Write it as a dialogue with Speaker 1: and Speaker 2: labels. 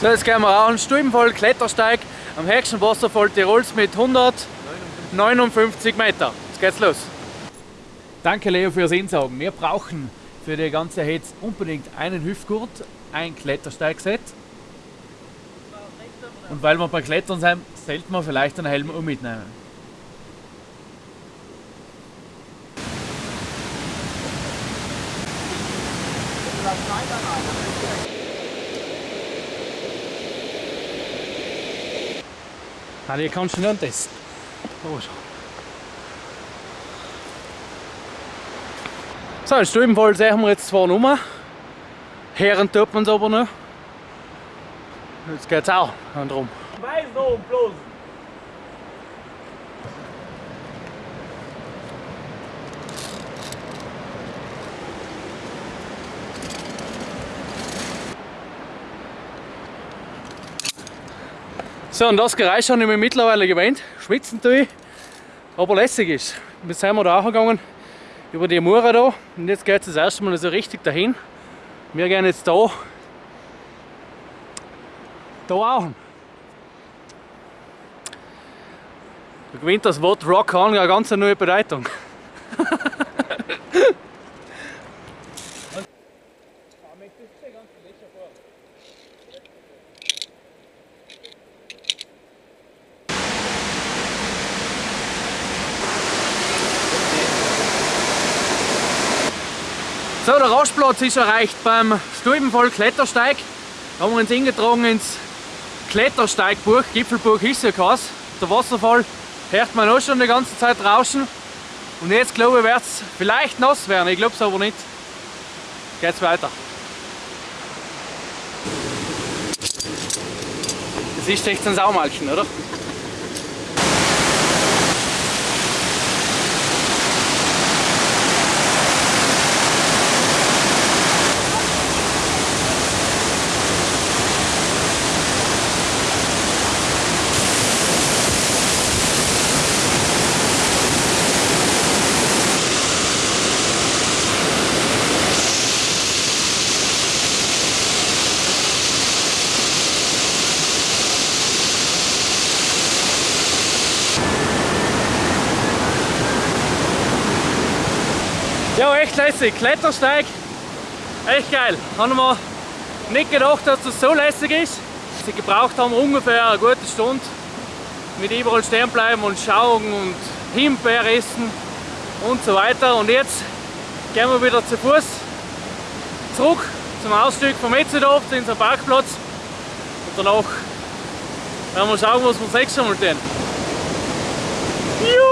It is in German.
Speaker 1: So, jetzt gehen wir auch einen Stubenfall Klettersteig am höchsten Wasserfall Tirols mit 159 Meter. Jetzt geht's los. Danke Leo fürs Insaugen. Wir brauchen für die ganze Hetz unbedingt einen Hüftgurt, ein Klettersteigset. Und weil wir beim Klettern sind, sollten wir vielleicht einen Helm auch mitnehmen. Ah, hier kannst du nicht. Oh, schon. So, in Stubenfall sehen wir jetzt zwar Nummer. Herren tut man es aber noch. Jetzt geht's auch drum.
Speaker 2: Weiß noch bloß.
Speaker 1: So, und das Geräusch habe ich mir mittlerweile gewöhnt. Schwitzen tue ich, aber lässig ist. Jetzt sind wir da auch gegangen über die Mura da und jetzt geht es das erste Mal so richtig dahin. Wir gehen jetzt da, da auch. Da gewinnt das Wort Rock on eine ganz neue Bedeutung. So, der Rastplatz ist erreicht beim Stubenvoll Klettersteig. Da haben wir uns eingetragen ins ist ja keins. Der Wasserfall hört man auch schon die ganze Zeit rauschen. Und jetzt glaube ich, wird es vielleicht nass werden, ich glaube es aber nicht. Geht's weiter. Das ist echt ein Saumalchen, oder? Ja, echt lässig. Klettersteig, echt geil. Haben wir nicht gedacht, dass das so lässig ist. Sie gebraucht haben ungefähr eine gute Stunde mit überall stehen bleiben und schauen und Himbeer essen und so weiter. Und jetzt gehen wir wieder zu Fuß zurück zum Ausstieg vom Etzedorf, zu unserem Parkplatz. Und danach werden wir schauen, was wir das nächste Mal tun. Juhu!